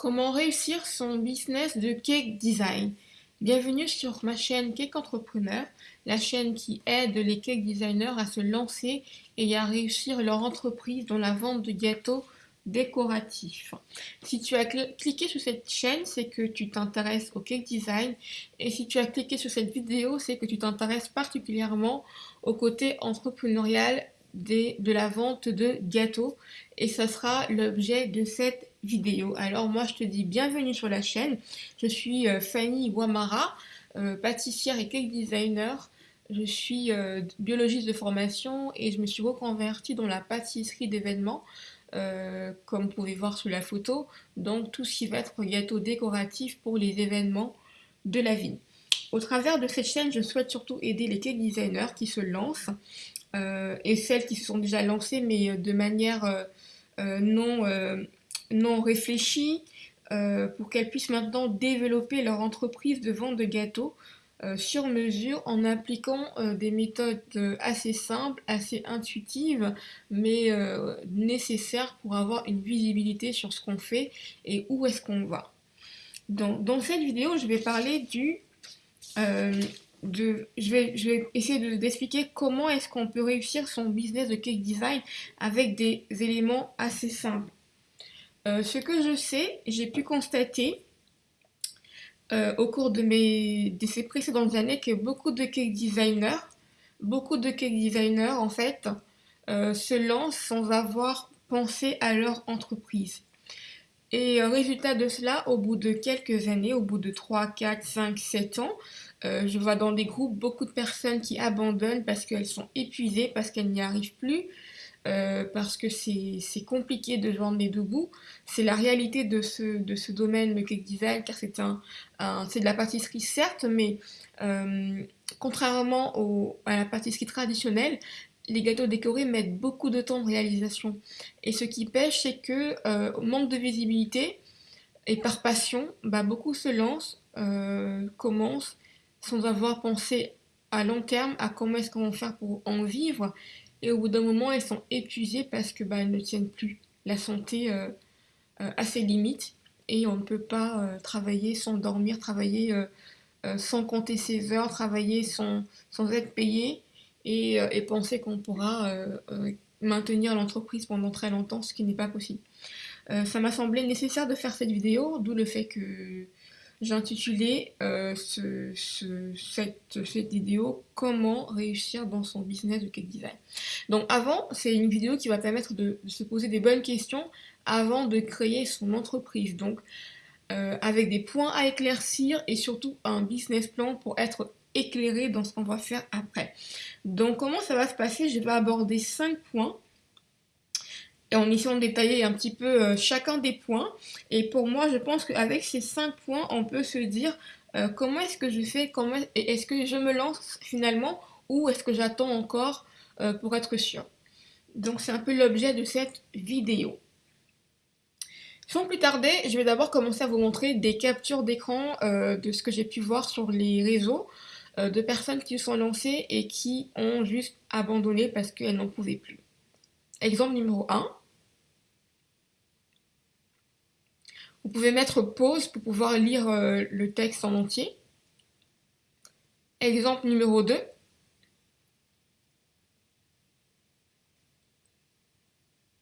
Comment réussir son business de cake design. Bienvenue sur ma chaîne Cake Entrepreneur, la chaîne qui aide les cake designers à se lancer et à réussir leur entreprise dans la vente de gâteaux décoratifs. Si tu as cliqué sur cette chaîne, c'est que tu t'intéresses au cake design. Et si tu as cliqué sur cette vidéo, c'est que tu t'intéresses particulièrement au côté entrepreneurial de la vente de gâteaux. Et ça sera l'objet de cette vidéo. Alors moi je te dis bienvenue sur la chaîne, je suis euh, Fanny Wamara, euh, pâtissière et cake designer. Je suis euh, biologiste de formation et je me suis reconvertie dans la pâtisserie d'événements, comme vous pouvez voir sur la photo. Donc tout ce qui va être gâteau décoratif pour les événements de la vie. Au travers de cette chaîne, je souhaite surtout aider les cake designers qui se lancent et celles qui se sont déjà lancées mais de manière non, non réfléchie pour qu'elles puissent maintenant développer leur entreprise de vente de gâteaux sur mesure en appliquant des méthodes assez simples, assez intuitives, mais nécessaires pour avoir une visibilité sur ce qu'on fait et où est-ce qu'on va. Dans cette vidéo, je vais parler du je, vais, je vais essayer d'expliquer comment est-ce qu'on peut réussir son business de cake design avec des éléments assez simples. Euh, ce que je sais, j'ai pu constater euh, au cours de, ces précédentes années que beaucoup de cake designers, beaucoup de cake designers en fait, euh, se lancent sans avoir pensé à leur entreprise. Et résultat de cela, au bout de quelques années, au bout de 3, 4, 5, 7 ans, je vois dans des groupes beaucoup de personnes qui abandonnent parce qu'elles sont épuisées, parce qu'elles n'y arrivent plus, euh, parce que c'est compliqué de joindre les deux bouts. C'est la réalité de ce, domaine, le cake design, car c'est de la pâtisserie certes, mais euh, contrairement à la pâtisserie traditionnelle, les gâteaux décorés mettent beaucoup de temps de réalisation. Et ce qui pêche, c'est que manque de visibilité et par passion, bah, beaucoup se lancent, commencent sans avoir pensé à long terme à comment est-ce qu'on va faire pour en vivre. Et au bout d'un moment, elles sont épuisées parce que bah, elles ne tiennent plus. La santé euh, euh, à ses limites et on ne peut pas euh, travailler sans dormir, travailler sans compter ses heures, travailler sans, sans être payé et penser qu'on pourra maintenir l'entreprise pendant très longtemps, ce qui n'est pas possible. ça m'a semblé nécessaire de faire cette vidéo, d'où le fait que j'ai intitulé euh, cette, vidéo « Comment réussir dans son business de cake design ». Donc avant, c'est une vidéo qui va permettre de, se poser des bonnes questions avant de créer son entreprise. Donc euh, avec des points à éclaircir et surtout un business plan pour être éclairé dans ce qu'on va faire après. Donc comment ça va se passer? Je vais aborder cinq points et en essayant de détailler un petit peu euh, chacun des points. Et pour moi, je pense qu'avec ces cinq points, on peut se dire euh, comment est-ce que je fais, comment est-ce que je me lance finalement ou est-ce que j'attends encore euh, pour être sûr? Donc c'est un peu l'objet de cette vidéo. Sans plus tarder, je vais d'abord commencer à vous montrer des captures d'écran de ce que j'ai pu voir sur les réseaux de personnes qui se sont lancées et qui ont juste abandonné parce qu'elles n'en pouvaient plus. Exemple numéro 1. Vous pouvez mettre pause pour pouvoir lire euh, le texte en entier. Exemple numéro 2.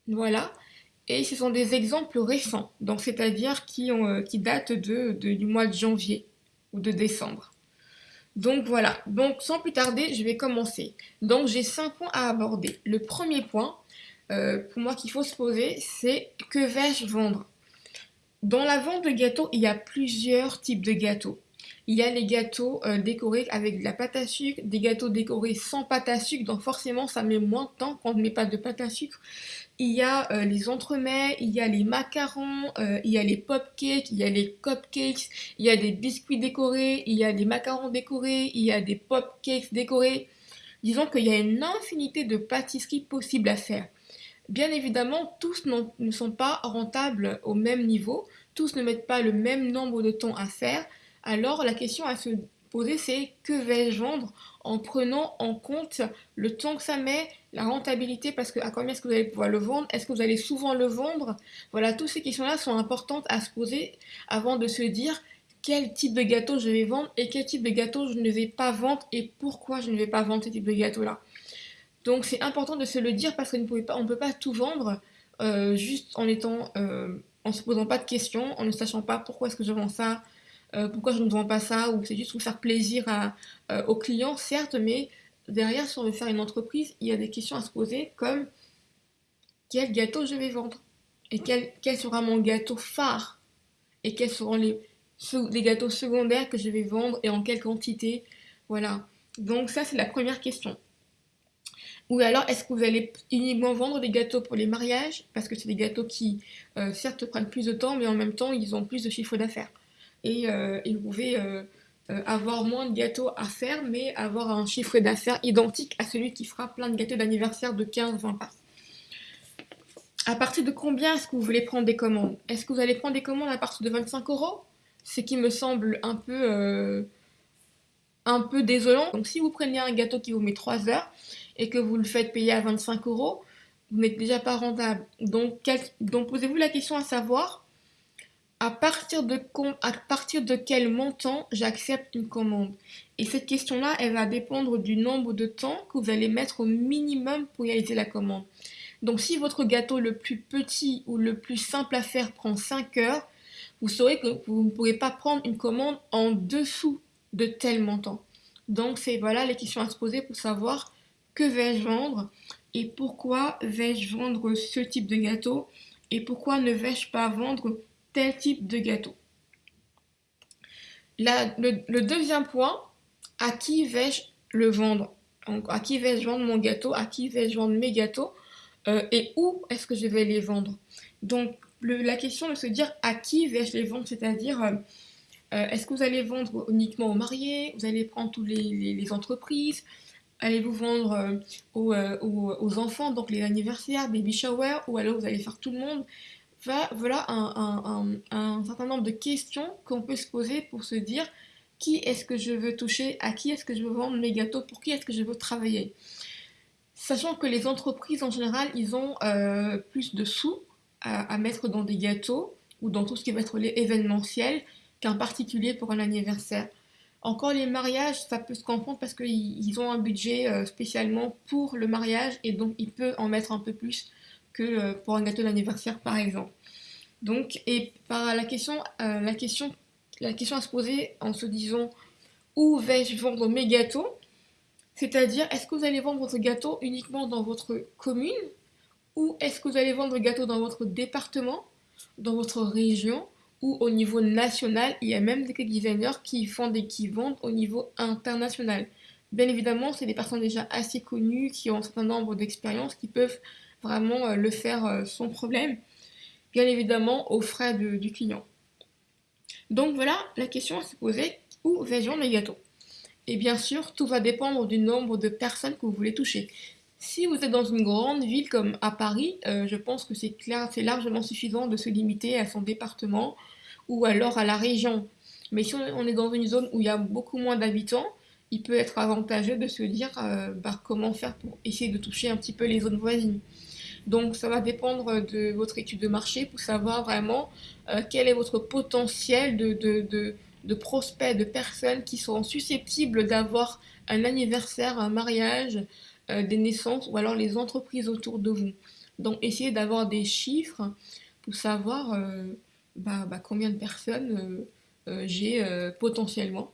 Voilà. Et ce sont des exemples récents, donc c'est-à-dire qui, euh, datent du mois de janvier ou de décembre. Donc voilà, donc sans plus tarder, je vais commencer. Donc j'ai cinq points à aborder. Le premier point, euh, pour moi qu'il faut se poser, c'est que vais-je vendre? Dans la vente de gâteaux, il y a plusieurs types de gâteaux. Il y a les gâteaux euh, décorés avec de la pâte à sucre, des gâteaux décorés sans pâte à sucre, donc forcément ça met moins de temps quand on ne met pas de pâte à sucre. Il y a euh, les entremets, il y a les macarons, euh, il y a les pop-cakes, il y a les cupcakes, il y a des biscuits décorés, il y a des macarons décorés, il y a des pop-cakes décorés. Disons qu'il y a une infinité de pâtisseries possibles à faire. Bien évidemment, tous ne sont pas rentables au même niveau, tous ne mettent pas le même nombre de temps à faire, alors la question à se poser, c'est que vais-je vendre en prenant en compte le temps que ça met, la rentabilité, parce que à combien est-ce que vous allez pouvoir le vendre, est-ce que vous allez souvent le vendre? Voilà, toutes ces questions-là sont importantes à se poser avant de se dire quel type de gâteau je vais vendre et quel type de gâteau je ne vais pas vendre et pourquoi je ne vais pas vendre ce type de gâteau-là. Donc c'est important de se le dire parce qu'on ne peut pas tout vendre euh, juste en étant, euh, en se posant pas de questions, en ne sachant pas pourquoi est-ce que je vends ça, euh, pourquoi je ne vends pas ça, ou c'est juste pour faire plaisir aux clients, certes, mais derrière, si on veut faire une entreprise, il y a des questions à se poser comme quel gâteau je vais vendre? Et quel, sera mon gâteau phare? Et quels seront les gâteaux secondaires que je vais vendre et en quelle quantité? Voilà. Donc ça, c'est la première question. Ou alors, est-ce que vous allez uniquement vendre des gâteaux pour les mariages? Parce que c'est des gâteaux qui, euh, certes, prennent plus de temps, mais en même temps, ils ont plus de chiffre d'affaires. Et, euh, vous pouvez euh, avoir moins de gâteaux à faire, mais avoir un chiffre d'affaires identique à celui qui fera plein de gâteaux d'anniversaire de 15-20 passes. À partir de combien est-ce que vous voulez prendre des commandes? Est-ce que vous allez prendre des commandes à partir de 25 euros? Ce qui me semble un peu, un peu désolant. Donc si vous prenez un gâteau qui vous met 3 heures, et que vous le faites payer à 25 euros, vous n'êtes déjà pas rentable. Donc, posez-vous la question à savoir à partir de, à partir de quel montant j'accepte une commande? Et cette question-là, elle va dépendre du nombre de temps que vous allez mettre au minimum pour réaliser la commande. Donc si votre gâteau le plus petit ou le plus simple à faire prend 5 heures, vous saurez que vous ne pourrez pas prendre une commande en dessous de tel montant. Donc c'est voilà les questions à se poser pour savoir que vais-je vendre et pourquoi vais-je vendre ce type de gâteau et pourquoi ne vais-je pas vendre tel type de gâteau. le, deuxième point, à qui vais-je le vendre? À qui vais-je vendre mon gâteau? À qui vais-je vendre mes gâteaux? Euh, Et où est-ce que je vais les vendre? Donc, la question de se dire à qui vais-je les vendre, c'est-à-dire euh, est-ce que vous allez vendre uniquement aux mariés? Vous allez prendre toutes les entreprises? Allez-vous vendre euh, euh, aux, enfants, donc les anniversaires, baby shower, ou alors vous allez faire tout le monde Voilà un, certain nombre de questions qu'on peut se poser pour se dire qui est-ce que je veux toucher, à qui est-ce que je veux vendre mes gâteaux, pour qui est-ce que je veux travailler. Sachant que les entreprises en général, ils ont euh, plus de sous à, à, mettre dans des gâteaux ou dans tout ce qui va être événementiel qu'un particulier pour un anniversaire. Encore les mariages, ça peut se comprendre parce qu'ils ont un budget euh, spécialement pour le mariage et donc il peut en mettre un peu plus que euh, pour un gâteau d'anniversaire par exemple. Donc, et par la question, euh, la question, la question à se poser en se disant où vais-je vendre mes gâteaux? C'est-à-dire, est-ce que vous allez vendre votre gâteau uniquement dans votre commune? Ou est-ce que vous allez vendre le gâteau dans votre département, dans votre région? Ou au niveau national, il y a même des cake designers qui font des qui vendent au niveau international. Bien évidemment, c'est des personnes déjà assez connues qui ont un certain nombre d'expériences qui peuvent vraiment euh, le faire euh, sans problème, bien évidemment aux frais du client. Donc voilà, la question à se poser, où vais-je vendre mes gâteaux Et bien sûr, tout va dépendre du nombre de personnes que vous voulez toucher. Si vous êtes dans une grande ville comme à Paris, euh, je pense que c'est largement suffisant de se limiter à son département ou alors à la région. Mais si on est dans une zone où il y a beaucoup moins d'habitants, il peut être avantageux de se dire euh, bah, comment faire pour essayer de toucher un petit peu les zones voisines. Donc ça va dépendre de votre étude de marché pour savoir vraiment euh, quel est votre potentiel de, de, de prospects, de personnes qui seront susceptibles d'avoir un anniversaire, un mariage, euh, des naissances ou alors les entreprises autour de vous. Donc essayez d'avoir des chiffres pour savoir euh, bah, bah, combien de personnes euh, j'ai potentiellement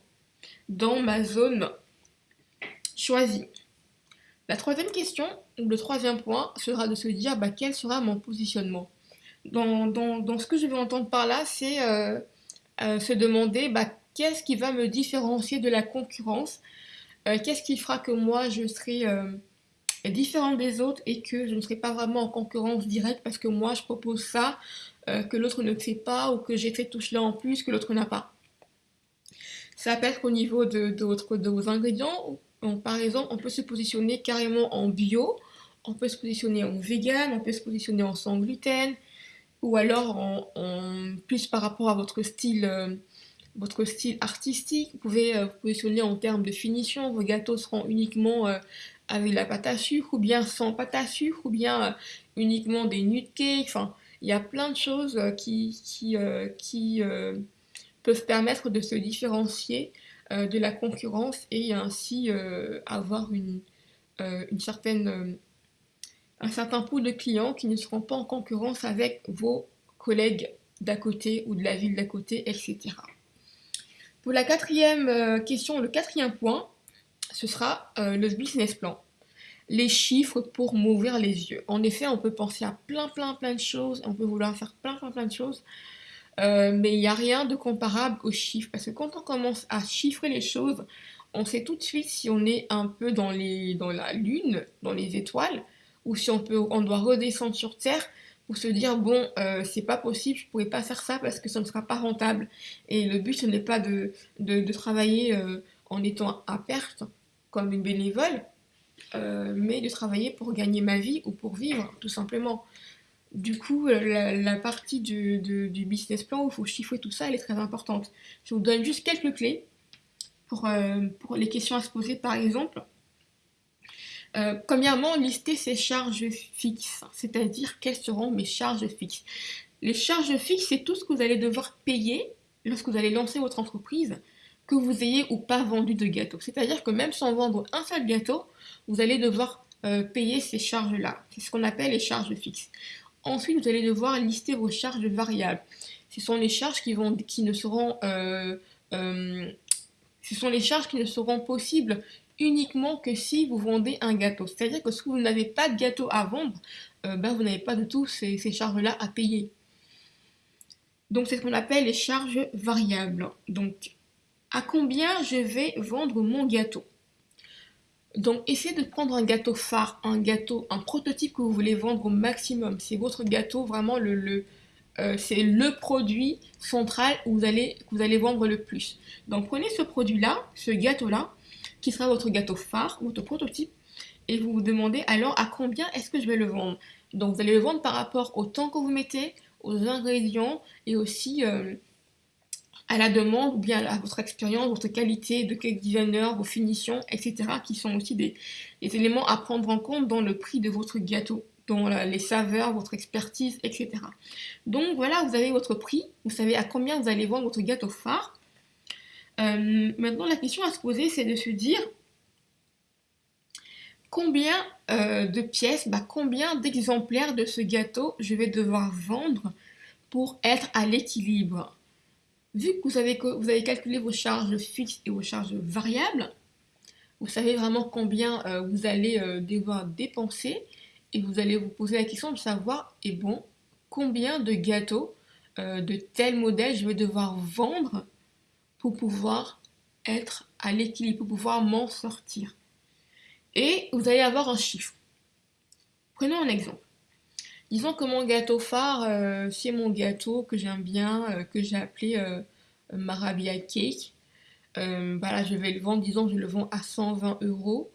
dans ma zone choisie. La troisième question, ou le troisième point, sera de se dire bah, quel sera mon positionnement. Dans, dans, ce que je vais entendre par là, c'est se demander qu'est-ce qui va me différencier de la concurrence euh, qu'est-ce qui fera que moi je serai euh, différent des autres et que je ne serai pas vraiment en concurrence directe parce que moi je propose ça, euh, que l'autre ne fait pas ou que j'ai fait tout cela en plus que l'autre n'a pas. Ça peut être au niveau de, de, vos ingrédients. par exemple, on peut se positionner carrément en bio, on peut se positionner en vegan, on peut se positionner en sans gluten, ou alors en, plus par rapport à votre style votre style artistique. Vous pouvez euh, vous positionner en termes de finition. Vos gâteaux seront uniquement euh, avec la pâte à sucre ou bien sans pâte à sucre ou bien euh, uniquement des nude cakes. Enfin, il y a plein de choses qui, qui, peuvent permettre de se différencier de la concurrence et ainsi avoir une, une certaine, un certain pool de clients qui ne seront pas en concurrence avec vos collègues d'à côté ou de la ville d'à côté, etc. Pour la quatrième euh, question, le quatrième point, ce sera euh, le business plan. Les chiffres pour m'ouvrir les yeux. En effet, on peut penser à plein, plein, plein de choses. On peut vouloir faire plein, plein, plein de choses. Euh, mais il n'y a rien de comparable aux chiffres. Parce que quand on commence à chiffrer les choses, on sait tout de suite si on est un peu dans, les, dans la lune, dans les étoiles, ou si on, peut, on doit redescendre sur Terre pour se dire bon euh, c'est pas possible, je pourrais pas faire ça parce que ça ne sera pas rentable. Et le but ce n'est pas de, travailler euh, en étant à perte comme une bénévole, euh, mais de travailler pour gagner ma vie ou pour vivre tout simplement. Du coup, la, partie du, du, business plan où il faut chiffrer tout ça, elle est très importante. Je vous donne juste quelques clés pour, pour les questions à se poser par exemple. Euh, premièrement, lister ses charges fixes, c'est-à-dire quelles seront mes charges fixes? Les charges fixes, c'est tout ce que vous allez devoir payer lorsque vous allez lancer votre entreprise, que vous ayez ou pas vendu de gâteau. C'est-à-dire que même sans vendre un seul gâteau, vous allez devoir euh, payer ces charges-là. C'est ce qu'on appelle les charges fixes. Ensuite, vous allez devoir lister vos charges variables. Ce sont les charges qui, ne seront... Euh, ce sont les charges qui ne seront possibles uniquement que si vous vendez un gâteau. C'est-à-dire que si vous n'avez pas de gâteau à vendre, euh, ben vous n'avez pas du tout ces, charges-là à payer. Donc c'est ce qu'on appelle les charges variables. Donc à combien je vais vendre mon gâteau? Donc essayez de prendre un gâteau phare, un gâteau, un prototype que vous voulez vendre au maximum. C'est votre gâteau vraiment le, euh, c'est le produit central où vous allez, que vous allez vendre le plus. Donc prenez ce produit-là, ce gâteau-là, qui sera votre gâteau phare, votre prototype, et vous vous demandez alors à combien est-ce que je vais le vendre. Donc vous allez le vendre par rapport au temps que vous mettez, aux ingrédients et aussi euh, à la demande ou bien à votre expérience, votre qualité de cake designer, vos finitions, etc. qui sont aussi des, éléments à prendre en compte dans le prix de votre gâteau, dans les saveurs, votre expertise, etc. Donc voilà, vous avez votre prix, vous savez à combien vous allez vendre votre gâteau phare. Euh, maintenant, la question à se poser, c'est de se dire combien euh, de pièces, bah, combien d'exemplaires de ce gâteau je vais devoir vendre pour être à l'équilibre? Vu que vous avez, vous avez calculé vos charges fixes et vos charges variables, vous savez vraiment combien euh, vous allez devoir dépenser et vous allez vous poser la question de savoir, et bon, combien de gâteaux de tel modèle je vais devoir vendre pour pouvoir être à l'équilibre, pour pouvoir m'en sortir. Et vous allez avoir un chiffre. Prenons un exemple. Disons que mon gâteau phare, euh, c'est mon gâteau que j'aime bien, euh, que j'ai appelé euh, Marabia Cake. voilà, je vais le vendre, disons je le vends à 120 euros,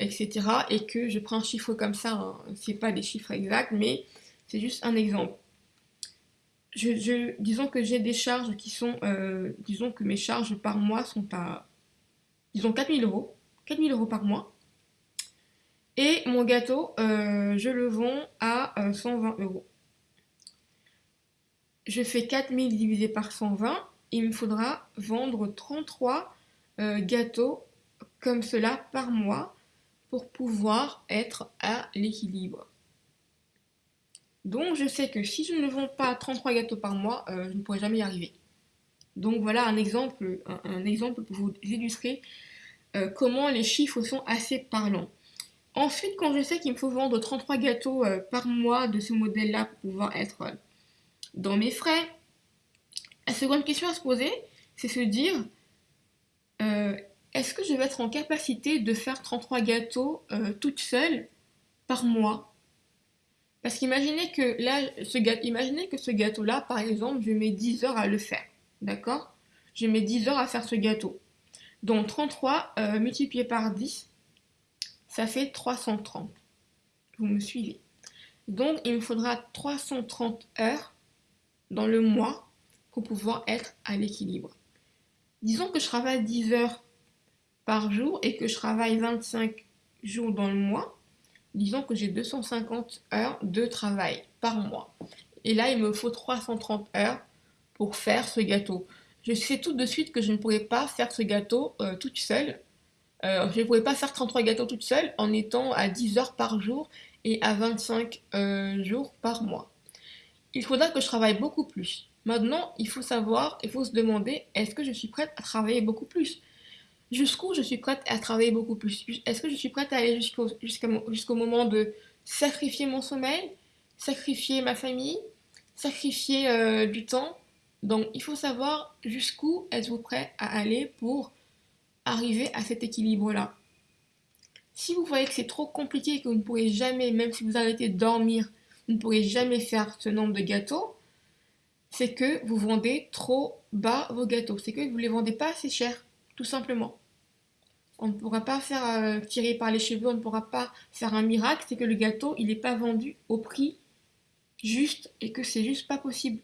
etc. Et que je prends un chiffre comme ça, hein. c'est pas des chiffres exacts, mais c'est juste un exemple disons que j'ai des charges qui sont, euh, disons que mes charges par mois sont à, disons 4000 euros, 4000 euros par mois. Et mon gâteau, euh, je le vends à 120 euh, euros. Je fais 4000 divisé par 120, il me faudra vendre 33 gâteaux comme cela par mois pour pouvoir être à l'équilibre. Donc je sais que si je ne vends pas 33 gâteaux par mois, euh, je ne pourrai jamais y arriver. Donc voilà un exemple, un, exemple pour vous illustrer euh, comment les chiffres sont assez parlants. Ensuite, quand je sais qu'il me faut vendre 33 gâteaux euh, par mois de ce modèle-là pour pouvoir être dans mes frais, la seconde question à se poser, c'est se dire, est-ce que je vais être en capacité de faire 33 gâteaux toute seule par mois? Parce qu'imaginez que là, ce gâteau, imaginez que ce gâteau-là, par exemple, je mets 10 heures à le faire. D'accord? Je mets 10 heures à faire ce gâteau. Donc 33 euh, multiplié par 10, ça fait 330. Vous me suivez? Donc il me faudra 330 heures dans le mois pour pouvoir être à l'équilibre. Disons que je travaille 10 heures par jour et que je travaille 25 jours dans le mois. Disons que j'ai 250 heures de travail par mois. Et là, il me faut 330 heures pour faire ce gâteau. Je sais tout de suite que je ne pourrais pas faire ce gâteau euh, toute seule. Euh, je ne pourrais pas faire 33 gâteaux toute seule en étant à 10 heures par jour et à 25 euh, jours par mois. Il faudra que je travaille beaucoup plus. Maintenant, il faut savoir, il faut se demander, est-ce que je suis prête à travailler beaucoup plus? Jusqu'où je suis prête à travailler beaucoup plus? Est-ce que je suis prête à aller jusqu'au moment de sacrifier mon sommeil, sacrifier ma famille, sacrifier euh, du temps? Donc, il faut savoir jusqu'où êtes-vous prêt à aller pour arriver à cet équilibre-là. Si vous voyez que c'est trop compliqué que vous ne pourrez jamais, même si vous arrêtez de dormir, vous ne pourrez jamais faire ce nombre de gâteaux, c'est que vous vendez trop bas vos gâteaux. C'est que vous ne les vendez pas assez cher, tout simplement. On ne pourra pas faire euh, tirer par les cheveux, on ne pourra pas faire un miracle, c'est que le gâteau, il n'est pas vendu au prix juste et que c'est juste pas possible.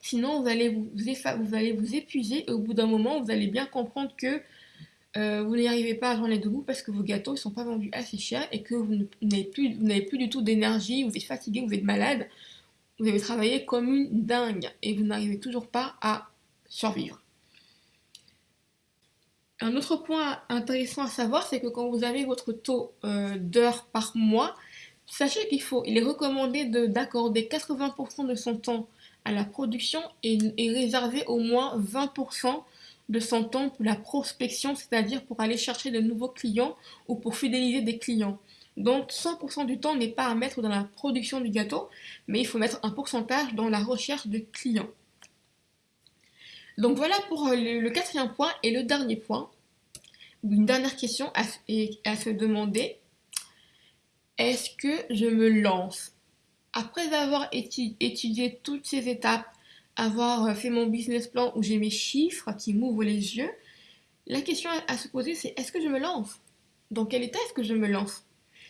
Sinon, vous allez vous, épuiser et au bout d'un moment, vous allez bien comprendre que euh, vous n'y arrivez pas à deux bouts parce que vos gâteaux ne sont pas vendus assez cher et que vous n'avez plus du tout d'énergie, vous êtes fatigué, vous êtes malade, vous avez travaillé comme une dingue et vous n'arrivez toujours pas à survivre. Un autre point intéressant à savoir, c'est que quand vous avez votre taux euh, d'heures par mois, sachez qu'il faut, il est recommandé d'accorder 80% de son temps à la production et, et réserver au moins 20% de son temps pour la prospection, c'est-à-dire pour aller chercher de nouveaux clients ou pour fidéliser des clients. Donc 100% du temps n'est pas à mettre dans la production du gâteau, mais il faut mettre un pourcentage dans la recherche de clients. Donc voilà pour euh, le, quatrième point et le dernier point. Une dernière question à, se demander. Est-ce que je me lance? Après avoir étudié toutes ces étapes, avoir euh, fait mon business plan où j'ai mes chiffres qui m'ouvrent les yeux, la question à se poser c'est est-ce que je me lance? Dans quel état est-ce que je me lance?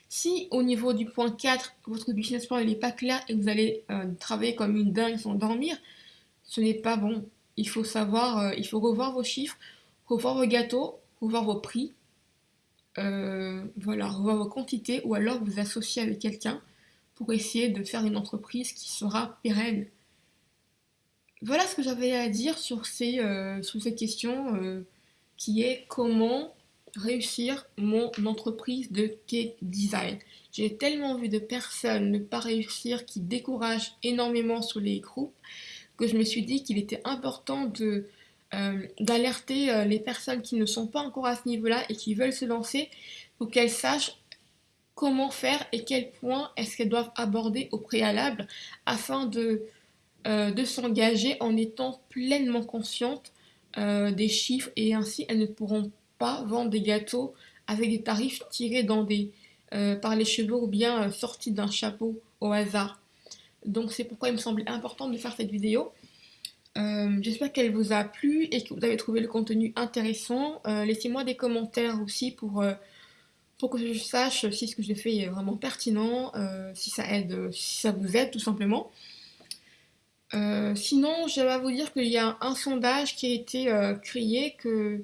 Si au niveau du point 4, votre business plan n'est pas clair et vous allez euh, travailler comme une dingue sans dormir, ce n'est pas bon. Il faut savoir, euh, il faut revoir vos chiffres, revoir vos gâteaux, revoir vos prix, voilà, revoir vos quantités ou alors vous associer avec quelqu'un pour essayer de faire une entreprise qui sera pérenne. Voilà ce que j'avais à dire sur, ces, euh, sur cette question euh, qui est comment réussir mon entreprise de cake design. J'ai tellement vu de personnes ne pas réussir qui découragent énormément sur les groupes que je me suis dit qu'il était important euh, d'alerter les personnes qui ne sont pas encore à ce niveau-là et qui veulent se lancer pour qu'elles sachent comment faire et quel point est-ce qu'elles doivent aborder au préalable afin de euh, s'engager en étant pleinement consciente euh, des chiffres et ainsi elles ne pourront pas vendre des gâteaux avec des tarifs tirés euh, par les cheveux ou bien sortis d'un chapeau au hasard. Donc c'est pourquoi il me semblait important de faire cette vidéo. J'espère qu'elle vous a plu et que vous avez trouvé le contenu intéressant. Laissez-moi des commentaires aussi pour, pour que je sache si ce que je fais est vraiment pertinent, si ça aide, si ça vous aide tout simplement. Euh, sinon, je vais vous dire qu'il y a un sondage qui a été euh, créé que,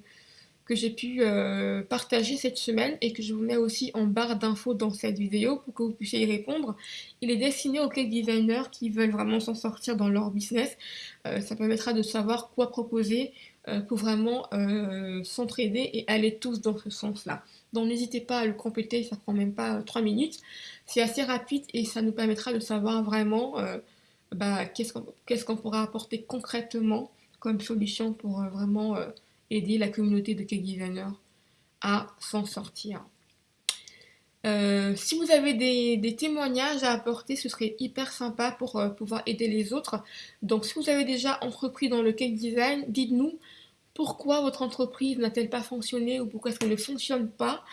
que j'ai pu euh, partager cette semaine et que je vous mets aussi en barre d'infos dans cette vidéo pour que vous puissiez y répondre. Il est destiné aux cake designers qui veulent vraiment s'en sortir dans leur business. ça permettra de savoir quoi proposer pour vraiment s'entraider et aller tous dans ce sens-là. Donc n'hésitez pas à le compléter, ça prend même pas 3 minutes. C'est assez rapide et ça nous permettra de savoir vraiment bah, qu'est-ce qu'on pourra apporter concrètement comme solution pour euh, vraiment euh, aider la communauté de cake designers à s'en sortir. Euh, si vous avez des, témoignages à apporter, ce serait hyper sympa pour pouvoir aider les autres. Donc si vous avez déjà entrepris dans le cake design, dites-nous pourquoi votre entreprise n'a-t-elle pas fonctionné ou pourquoi est-ce qu'elle ne fonctionne pas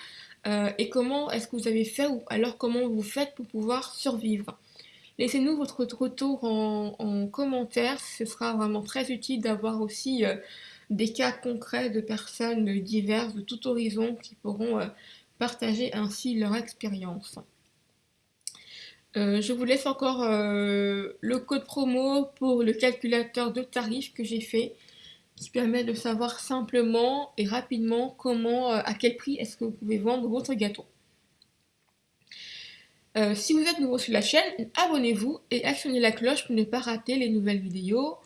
et comment est-ce que vous avez fait ou alors comment vous faites pour pouvoir survivre. Laissez-nous votre retour en, commentaire, ce sera vraiment très utile d'avoir aussi euh, des cas concrets de personnes diverses de tout horizon qui pourront euh, partager ainsi leur expérience. Euh, je vous laisse encore euh, le code promo pour le calculateur de tarifs que j'ai fait qui permet de savoir simplement et rapidement comment, à quel prix est-ce que vous pouvez vendre votre gâteau. si vous êtes nouveau sur la chaîne, abonnez-vous et actionnez la cloche pour ne pas rater les nouvelles vidéos.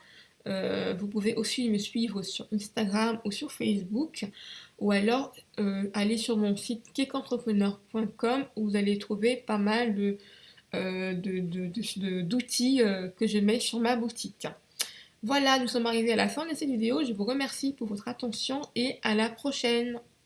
Vous pouvez aussi me suivre sur Instagram ou sur Facebook ou alors aller sur mon site kekentrepreneur.com où vous allez trouver pas mal euh, d'outils euh, que je mets sur ma boutique. Voilà, nous sommes arrivés à la fin de cette vidéo. Je vous remercie pour votre attention et à la prochaine.